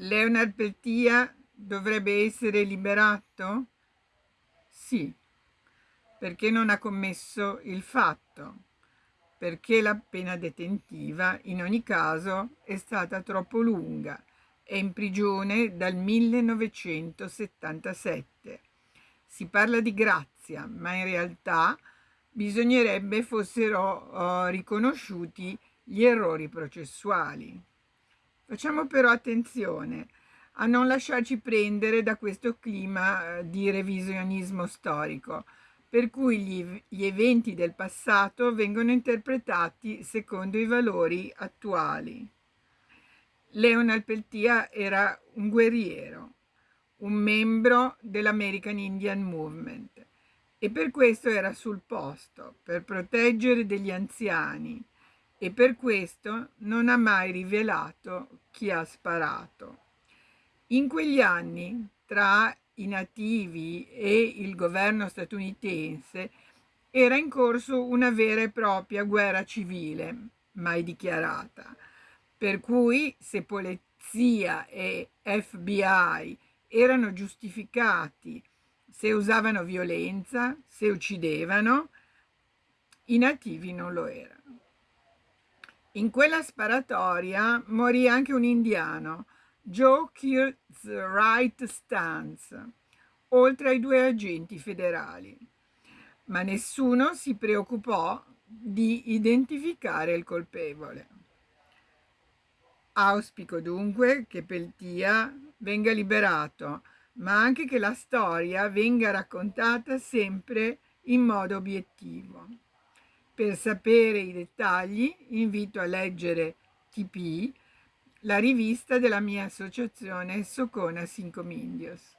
Leonard Peltia dovrebbe essere liberato? Sì, perché non ha commesso il fatto, perché la pena detentiva in ogni caso è stata troppo lunga, è in prigione dal 1977. Si parla di grazia, ma in realtà bisognerebbe fossero uh, riconosciuti gli errori processuali. Facciamo però attenzione a non lasciarci prendere da questo clima eh, di revisionismo storico, per cui gli, gli, eventi del passato vengono interpretati secondo i valori attuali. Leonard Peltier era un guerriero, un membro dell'American Indian Movement e per questo era sul posto, per proteggere degli anziani, e per questo non ha mai rivelato chi ha sparato. In quegli anni, tra i nativi e il governo statunitense, era in corso una vera e propria guerra civile, mai dichiarata, per cui se polizia e FBI erano giustificati, se usavano violenza, se uccidevano, i nativi non lo erano. In quella sparatoria morì anche un indiano, Joe Wright Stance, oltre ai due agenti federali. Ma nessuno si preoccupò di identificare il colpevole. Auspico dunque che Peltia venga liberato, ma anche che la storia venga raccontata sempre in modo obiettivo. Per sapere i dettagli invito a leggere TP, la rivista della mia associazione Socona Cinco Mindios.